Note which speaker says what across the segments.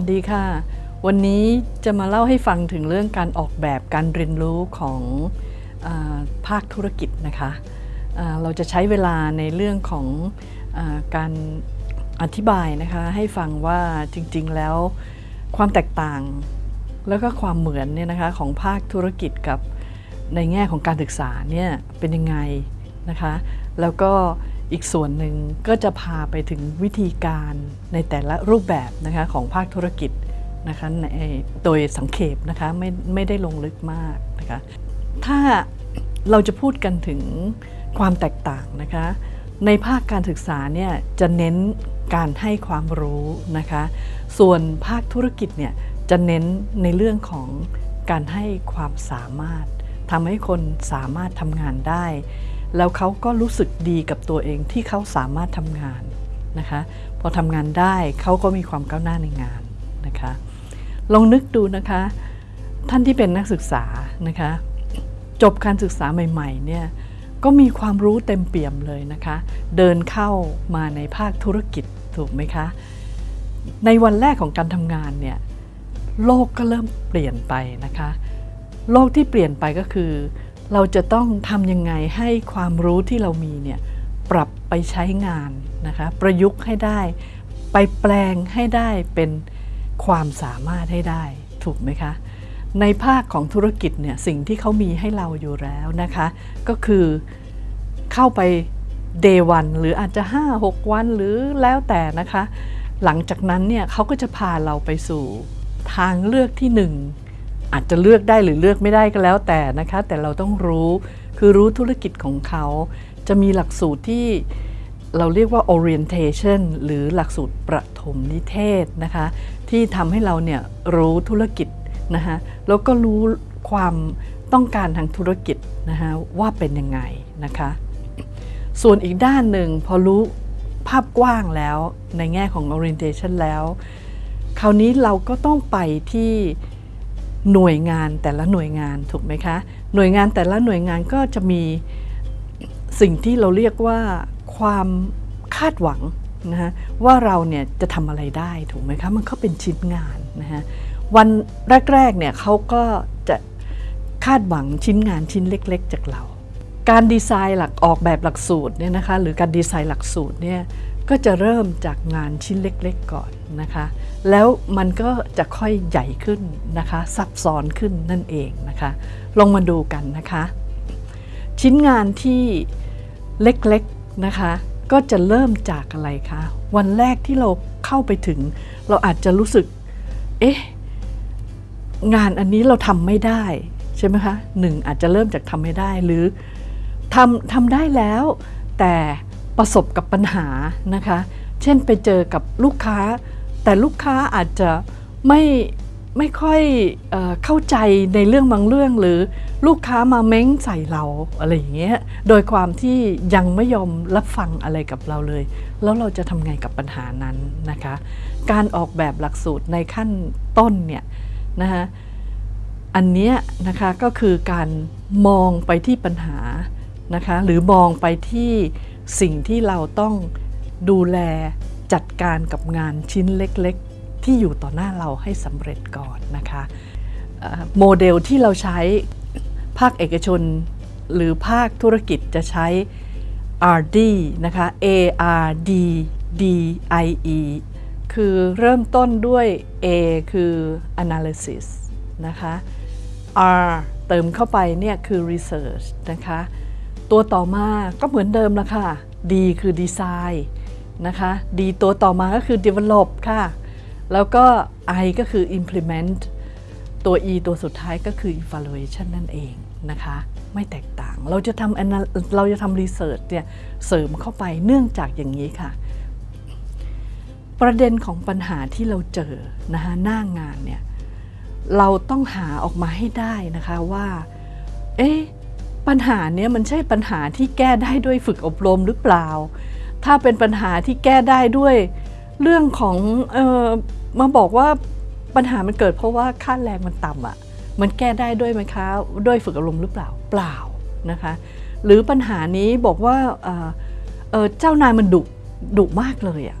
Speaker 1: สวัสดีค่ะ วันนี้จะมาเล่าให้ฟังถึงเรื่องการออกแบบการเรียนรู้ของอภาคธุรกิจนะคะเราจะใช้เวลาในเรื่องของอการอธิบายนะคะ ให้ฟังว่าจริงๆแล้วความแตกต่างแล้วก็ความเหมือนเนี่ยนะคะของภาคธุรกิจกับในแง่ของการศึกษาเนี่ยเป็นยังไงนะคะ แล้วก็ อีกส่วนหนึ่งก็จะพาไปถึงวิธีการในแต่ละรูปแบบนะคะของภาคธุรกิจนะคะในโดยสังเขปนะคะไม่ไม่ได้ลงลึกมากนะคะถ้าเราจะพูดกันถึงความแตกต่างนะคะในภาคการศึกษาเนี่ยจะเน้นการให้ความรู้นะคะส่วนภาคธุรกิจเนี่ยจะเน้นในเรื่องของการให้ความสามารถทำให้คนสามารถทำงานได้ แล้วเขาก็รู้สึกดีกับตัวเองที่เขาสามารถทำงานนะคะ พอทำงานได้เขาก็มีความก้าวหน้าในงานนะคะ ลองนึกดูนะคะ ท่านที่เป็นนักศึกษานะคะ จบการศึกษาใหม่ๆเนี่ยก็มีความรู้เต็มเปี่ยมเลยนะคะ เดินเข้ามาในภาคธุรกิจถูกไหมคะ ในวันแรกของการทำงานเนี่ยโลกก็เริ่มเปลี่ยนไปนะคะ โลกที่เปลี่ยนไปก็คือ เราจะต้องทำยังไงให้ความรู้ที่เรามีเนี่ยปรับไปใช้งานนะคะประยุกต์ให้ได้ ไปแปลงให้ได้เป็นความสามารถให้ได้ถูกไหมคะ ในภาคของธุรกิจเนี่ยสิ่งที่เขามีให้เราอยู่แล้วนะคะ ก็คือเข้าไป day วันหรืออาจจะ 5-6 วันหรือแล้วแต่นะคะ หลังจากนั้นเนี่ยเขาก็จะพาเราไปสู่ทางเลือกที่หนึ่ง อาจจะเลือกได้หรือเลือกไม่ได้ก็แล้วแต่นะคะ แต่เราต้องรู้คือรู้ธุรกิจของเขา จะมีหลักสูตรที่เราเรียกว่า orientation หรือหลักสูตรประถมนิเทศนะคะ ที่ทำให้เราเนี่ยรู้ธุรกิจนะคะแล้วก็รู้ความต้องการทางธุรกิจนะคะว่าเป็นยังไงนะคะ ส่วนอีกด้านหนึ่งพอรู้ภาพกว้างแล้วในแง่ของ orientation แล้ว คราวนี้เราก็ต้องไปที่ หน่วยงานแต่ละหน่วยงานถูกไหมคะ หน่วยงานแต่ละหน่วยงานก็จะมีสิ่งที่เราเรียกว่าความคาดหวังนะฮะว่าเราเนี่ยจะทำอะไรได้ถูกไหมคะมันก็เป็นชิ้นงานนะฮะวันแรกๆเนี่ยเขาก็จะคาดหวังชิ้นงานชิ้นเล็ก ๆ จากเรา การดีไซน์หลักออกแบบหลักสูตรเนี่ยนะคะหรือการดีไซน์หลักสูตรเนี่ยก็จะเริ่มจากงานชิ้นเล็ก ๆ ก่อนนะคะ แล้วมันก็จะค่อยใหญ่ขึ้นนะคะซับซ้อนขึ้นนั่นเองนะคะลองมาดูกันนะคะ ชิ้นงานที่เล็กๆนะคะก็จะเริ่มจากอะไรคะวันแรกที่เราเข้าไปถึง เราอาจจะรู้สึก เอ๊ะงานอันนี้เราทำไม่ได้ใช่ไหมคะหนึ่งอาจจะเริ่มจากทำไม่ได้หรือทำทำได้แล้ว แต่ประสบกับปัญหานะคะ เช่นไปเจอกับลูกค้า แต่ลูกค้าอาจจะไม่ไม่ค่อยเอเข้าใจในเรื่องบางเรื่องหรือลูกค้ามาเม้งใส่เราอะไรอย่างเงี้ยโดยความที่ยังไม่ยอมรับฟังอะไรกับเราเลย แล้วเราจะทำไงกับปัญหานั้นนะคะ การออกแบบหลักสูตรในขั้นต้นเนี่ยนะคะอันเนี้ยนะคะก็คือการมองไปที่ปัญหานะคะหรือมองไปที่สิ่งที่เราต้องดูแล จัดการกับงานชิ้นเล็กๆ ที่อยู่ต่อหน้าเราให้สำเร็จก่อนนะคะโมเดลที่เราใช้ภาคเอกชน หรือภาคธุรกิจจะใช้ RD นะคะ A R D D I E คือเริ่มต้นด้วย A คือ analysis นะคะ R เติมเข้าไปเนี่ยคือ research นะคะ ตัวต่อมาก็เหมือนเดิมละค่ะ D คือ design นะคะ D ตัวต่อมาก็คือ develop ค่ะ แล้วก็ I ก็คือ implement ตัว E ตัวสุดท้ายก็คือ evaluation นั่นเองนะคะ ไม่แตกต่าง เราจะทำเราจะทำ research เนี่ยเสริมเข้าไปเนื่องจากอย่างนี้ค่ะ ประเด็นของปัญหาที่เราเจอนะคะหน้างานเนี่ยเราต้องหาออกมาให้ได้นะคะว่า เอ๊ะปัญหาเนี้ยมันใช่ปัญหาที่แก้ได้ด้วยฝึกอบรมหรือเปล่า ถ้าเป็นปัญหาที่แก้ได้ด้วย เรื่องของเออมาบอกว่าปัญหามันเกิดเพราะว่าค่าแรงมันต่ำอะ่ะ มันแก้ได้ด้วยไหมคะด้วยฝึกอบรมหรือเปล่าเปล่านะคะ หรือปัญหานี้บอกว่าเออเออเจ้านายมันดุดุมากเลยอะ่ะ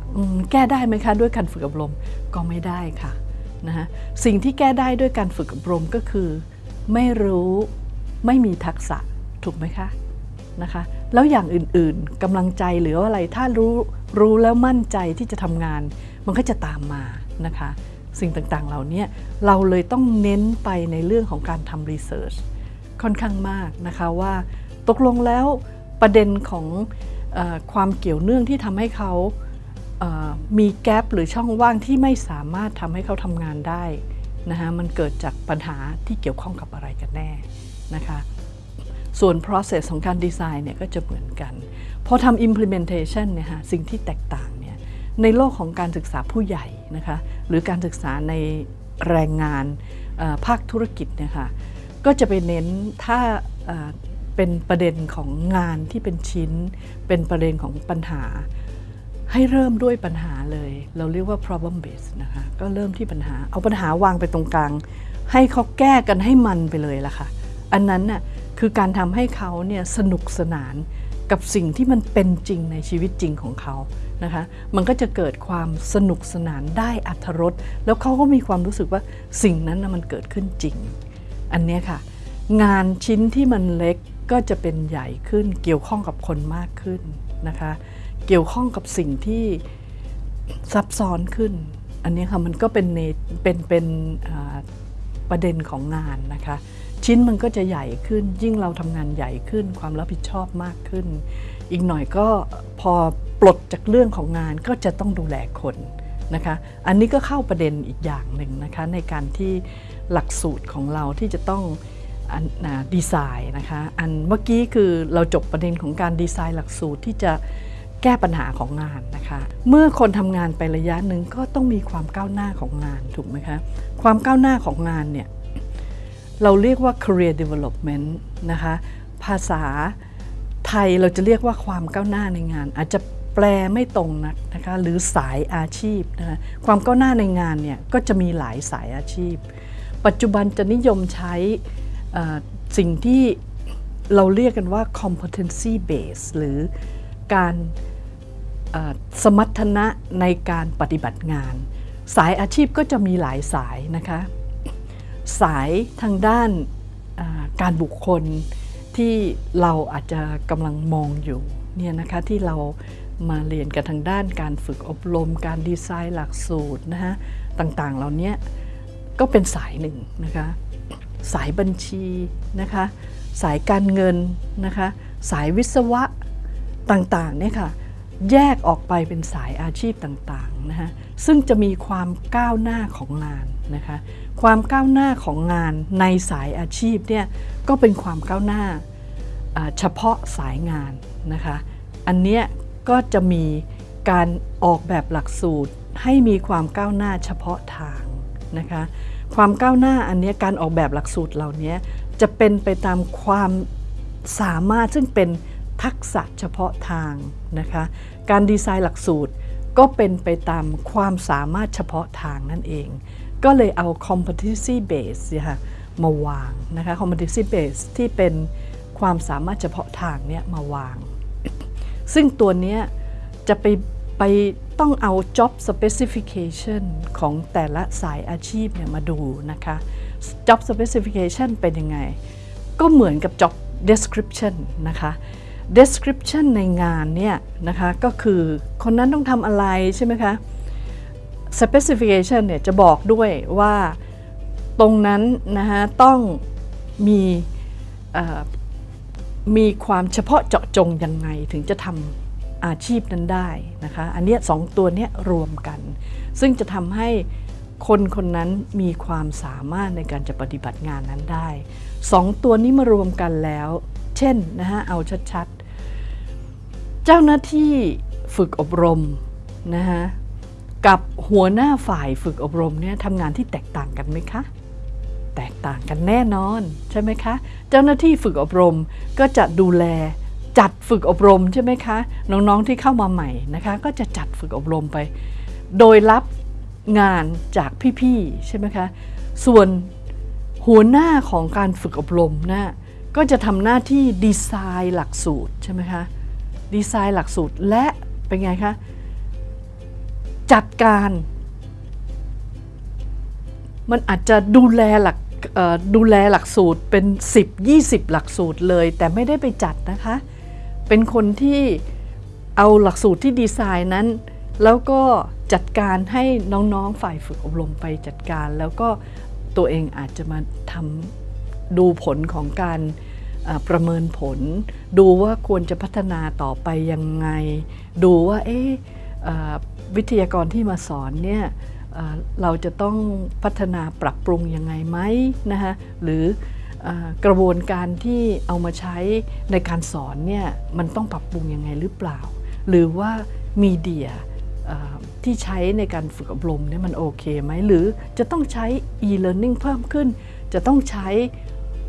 Speaker 1: แก้ได้ไหมคะด้วยการฝึกอบรมก็ไม่ได้ค่ะนะฮะสิ่งที่แก้ได้ด้วยการฝึกอบรมก็คือ ไม่รู้ไม่มีทักษะถูกไหมคะนะคะ แล้วอย่างอื่นๆกำลังใจหรือว่าอะไรถ้ารู้รู้แล้วมั่นใจที่จะทำงาน มันก็จะตามมานะคะ สิ่งต่างๆเหล่านี้เราเลยต้องเน้นไปในเรื่องของการทำรีเสิร์ชค่อนข้างมากนะคะว่า ตกลงแล้วประเด็นของอความเกี่ยวเนื่องที่ทำให้เขามีแกลบหรือช่องว่างที่ไม่สามารถทำให้เขาทำงานได้นะคะมันเกิดจากปัญหาที่เกี่ยวข้องกับอะไรกันแน่นะคะ ส่วน process ของการดีไซน์เนี่ยก็จะเหมือนกัน พอทำ implementation เนี่ยฮะสิ่งที่แตกต่างเนี่ยในโลกของการศึกษาผู้ใหญ่นะคะหรือการศึกษาในแรงงานภาคธุรกิจเนี่ยค่ะก็จะไปเน้นถ้าเป็นประเด็นของงานที่เป็นชิ้น เป็นประเด็นของปัญหา ให้เริ่มด้วยปัญหาเลย เราเรียกว่า problem based นะคะก็เริ่มที่ปัญหา เอาปัญหาวางไปตรงกลาง ให้เขาแก้กันให้มันไปเลยละค่ะ อันนั้นน่ะ คือการทำให้เขาเนี่ยสนุกสนานกับสิ่งที่มันเป็นจริงในชีวิตจริงของเขานะคะ มันก็จะเกิดความสนุกสนานได้อัธรสแล้วเขาก็มีความรู้สึกว่าสิ่งนั้นนะมันเกิดขึ้นจริง อันนี้ค่ะ งานชิ้นที่มันเล็กก็จะเป็นใหญ่ขึ้น เกี่ยวข้องกับคนมากขึ้นนะคะ เกี่ยวข้องกับสิ่งที่ซับซ้อนขึ้น อันนี้ค่ะมันก็เป็นเนเป็นเป็นประเด็นของงานนะคะ ชิ้นมันก็จะใหญ่ขึ้น ยิ่งเราทำงานใหญ่ขึ้น ความรับผิดชอบมากขึ้น อีกหน่อยก็พอปลดจากเรื่องของงานก็จะต้องดูแลคนนะคะ อันนี้ก็เข้าประเด็นอีกอย่างหนึ่งนะคะในการที่หลักสูตรของเราที่จะต้องอ่าดีไซน์นะคะอันเมื่อกี้คือเราจบประเด็นของการดีไซน์หลักสูตรที่จะแก้ปัญหาของงานนะคะ เมื่อคนทำงานไประยะหนึ่งก็ต้องมีความก้าวหน้าของงานถูกไหมคะ ความก้าวหน้าของงานเนี่ย เราเรียกว่า career development นะคะ ภาษาไทยเราจะเรียกว่าความก้าวหน้าในงาน อาจจะแปลไม่ตรงนักนะคะหรือสายอาชีพนะคะความก้าวหน้าในงานเนี่ยก็จะมีหลายสายอาชีพ ปัจจุบันจะนิยมใช้สิ่งที่เราเรียกกันว่า competency base หรือการสมรรถนะในการปฏิบัติงาน สายอาชีพก็จะมีหลายสายนะคะ สายทางด้านการบุคคลที่เราอาจจะกำลังมองอยู่เนี่ยนะคะที่เรามาเรียนกันทางด้านการฝึกอบรม การดีไซน์หลักสูตรนะฮะต่างๆเหล่านี้ก็เป็นสายหนึ่งนะคะสายบัญชีนะคะสายการเงินนะคะสายวิศวะต่างๆเนี่ยค่ะแยกออกไปเป็นสายอาชีพต่างๆนะฮะซึ่งจะมีความก้าวหน้าของงานนะคะ ความก้าวหน้าของงานในสายอาชีพเนี่ยก็เป็นความก้าวหน้าเฉพาะสายงานนะคะอันเนี้ยก็จะมีการออกแบบหลักสูตรให้มีความก้าวหน้าเฉพาะทางนะคะความก้าวหน้าอันเนี้ยการออกแบบหลักสูตรเหล่านี้จะเป็นไปตามความสามารถซึ่งเป็นทักษะเฉพาะทางนะคะการดีไซน์หลักสูตรก็เป็นไปตามความสามารถเฉพาะทางนั่นเอง ก็เลยเอา competency base เนี่ยค่ะมาวางนะคะ competency base ที่เป็นความสามารถเฉพาะทางเนี่ยมาวาง ซึ่งตัวเนี้ยจะไปไปต้องเอา job specification ของแต่ละสายอาชีพเนี่ยมาดูนะคะ job specification เป็นยังไง ก็เหมือนกับ job description นะคะ description ในงานเนี่ยนะคะก็คือคนนั้นต้องทำอะไรใช่ไหมคะ specification เนี่ยจะบอกด้วยว่าตรงนั้นนะคะต้องมีมีความเฉพาะเจาะจงยังไงถึงจะทำอาชีพนั้นได้นะคะอันเนี้ยสองตัวเนี้ยรวมกัน ซึ่งจะทำให้คนคนนั้นมีความสามารถในการจะปฏิบัติงานนั้นได้สองตัวนี้มารวมกันแล้ว เช่นนะฮะเอาชัดๆ เจ้าหน้าที่ฝึกอบรมนะฮะ กับหัวหน้าฝ่ายฝึกอบรมเนี่ยทำงานที่แตกต่างกันไหมคะ แตกต่างกันแน่นอนใช่ไหมคะ เจ้าหน้าที่ฝึกอบรมก็จะดูแลจัดฝึกอบรมใช่ไหมคะ น้องๆที่เข้ามาใหม่นะคะ ก็จะจัดฝึกอบรมไป โดยรับงานจากพี่ๆใช่ไหมคะ ส่วนหัวหน้าของการฝึกอบรมนะก็จะทำหน้าที่ดีไซน์หลักสูตรใช่ไหมคะดีไซน์หลักสูตรและเป็นไงคะ จัดการ มันอาจจะดูแลหลักดูแลหลักสูตรเป็น 10 20 หลักสูตรเลย แต่ไม่ได้ไปจัดนะคะ เป็นคนที่เอาหลักสูตรที่ดีไซน์นั้น แล้วก็จัดการให้น้องๆฝ่ายฝึกอบรมไปจัดการ แล้วก็ตัวเองอาจจะมาทำดูผลของการประเมินผล ดูว่าควรจะพัฒนาต่อไปยังไง ดูว่าเอ๊ะ วิทยากรที่มาสอนเนี่ยเราจะต้องพัฒนาปรับปรุงยังไงไหมนะคะหรืออกระบวนการที่เอามาใช้ในการสอนเนี่ยมันต้องปรับปรุงยังไงหรือเปล่า หรือว่ามีเดียที่ใช้ในการฝึกอบรมเนี่ยมันโอเคไหมหรือจะต้องใช้ e-learning เพิ่มขึ้น จะต้องใช้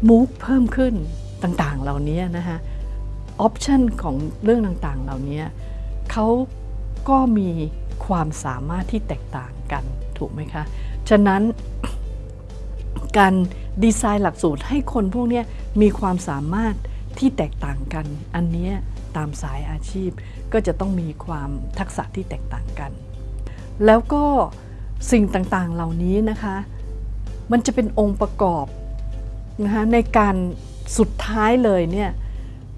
Speaker 1: MOOC เพิ่มขึ้นต่างๆเหล่านี้นะคะออปชันของเรื่องต่างๆเหล่านี้เขาก็มี ความสามารถที่แตกต่างกันถูกไหมคะ ฉะนั้นการดีไซน์หลักสูตรให้คนพวกนี้มีความสามารถที่แตกต่างกัน อันนี้ตามสายอาชีพก็จะต้องมีความทักษะที่แตกต่างกัน แล้วก็สิ่งต่างๆเหล่านี้นะคะ มันจะเป็นองค์ประกอบนะคะในการสุดท้ายเลยเนี่ย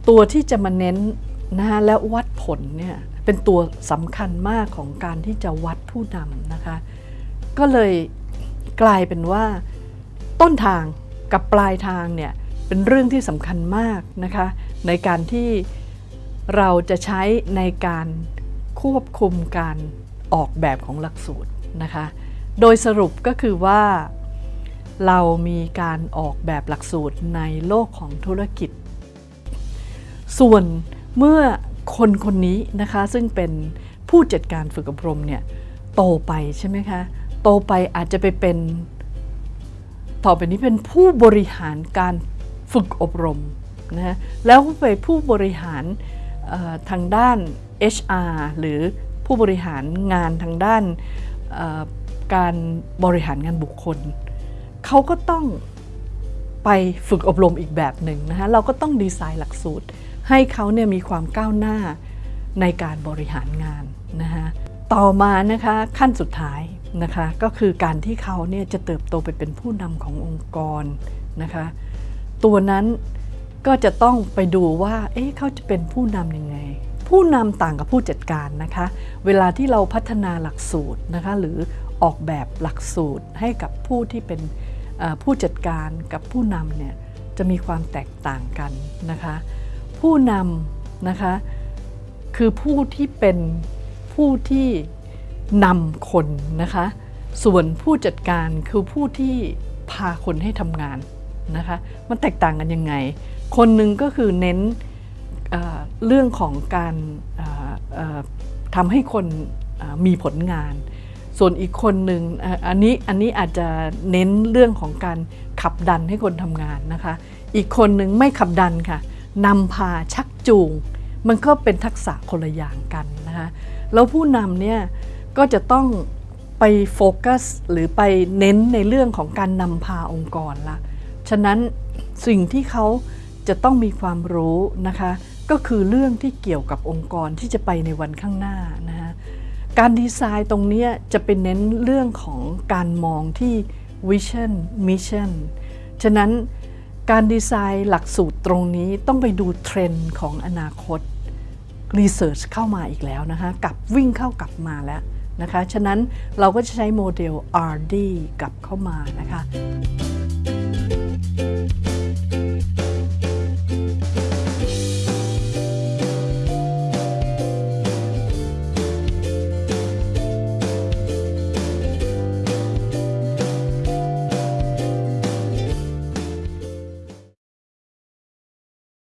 Speaker 1: ตัวที่จะมาเน้นนะคะและวัด ผลเนี่ยเป็นตัวสำคัญมากของการที่จะวัดผู้นำนะคะ ก็เลยกลายเป็นว่าต้นทางกับปลายทางเนี่ยเป็นเรื่องที่สำคัญมากนะคะในการที่เราจะใช้ในการควบคุมการออกแบบของหลักสูตรนะคะ โดยสรุปก็คือว่าเรามีการออกแบบหลักสูตรในโลกของธุรกิจ ส่วนเมื่อ คนคนนี้นะคะซึ่งเป็นผู้จัดการฝึกอบรมเนี่ยโตไปใช่ไหมคะ โตไปอาจจะไปเป็น ต่อไปนี้เป็นผู้บริหารการฝึกอบรมนะฮะแล้วไปผู้บริหารทางด้าน HR หรือผู้บริหารงานทางด้านการบริหารงานบุคคล เขาก็ต้องไปฝึกอบรมอีกแบบหนึ่งนะคะเราก็ต้องดีไซน์หลักสูตร ให้เขาเนี่ยมีความก้าวหน้าในการบริหารงานนะคะต่อมานะคะขั้นสุดท้ายนะคะก็คือการที่เขาเนี่ยจะเติบโตไปเป็นผู้นำขององค์กรนะคะตัวนั้นก็จะต้องไปดูว่า เอ๊ะเขาจะเป็นผู้นำยังไง ผู้นำต่างกับผู้จัดการนะคะ เวลาที่เราพัฒนาหลักสูตรนะคะหรือออกแบบหลักสูตรให้กับผู้ที่เป็นผู้จัดการกับผู้นำเนี่ยจะมีความแตกต่างกันนะคะ ผู้นำนะคะคือผู้ที่เป็นผู้ที่นำคนนะคะส่วนผู้จัดการคือผู้ที่พาคนให้ทำงานนะคะมันแตกต่างกันยังไง คนหนึ่งก็คือเน้นเเรื่องของการทำให้คนมีผลงาน ส่วนอีกคนหนึ่งอันนี้อันนี้อาจจะเน้นเรื่องของการขับดันให้คนทำงานนะคะ อีกคนหนึ่งไม่ขับดันค่ะ นำพาชักจูง มันก็เป็นทักษะคนละอย่างกันนะคะแล้วผู้นำเนี่ยก็จะต้องไปโฟกัสหรือไปเน้นในเรื่องของการนำพาองค์กรละฉะนั้นสิ่งที่เขาจะต้องมีความรู้นะคะ ก็คือเรื่องที่เกี่ยวกับองค์กรที่จะไปในวันข้างหน้านะคะการดีไซน์ตรงนี้จะเป็นเน้นเรื่องของการมองที่ vision mission ฉะนั้น การดีไซน์หลักสูตรตรงนี้ต้องไปดูเทรนด์ของอนาคตรีเสิร์ชเข้ามาอีกแล้วนะคะกลับวิ่งเข้ากลับมาแล้วนะคะ ฉะนั้นเราก็จะใช้โมเดล RD กลับเข้ามานะคะ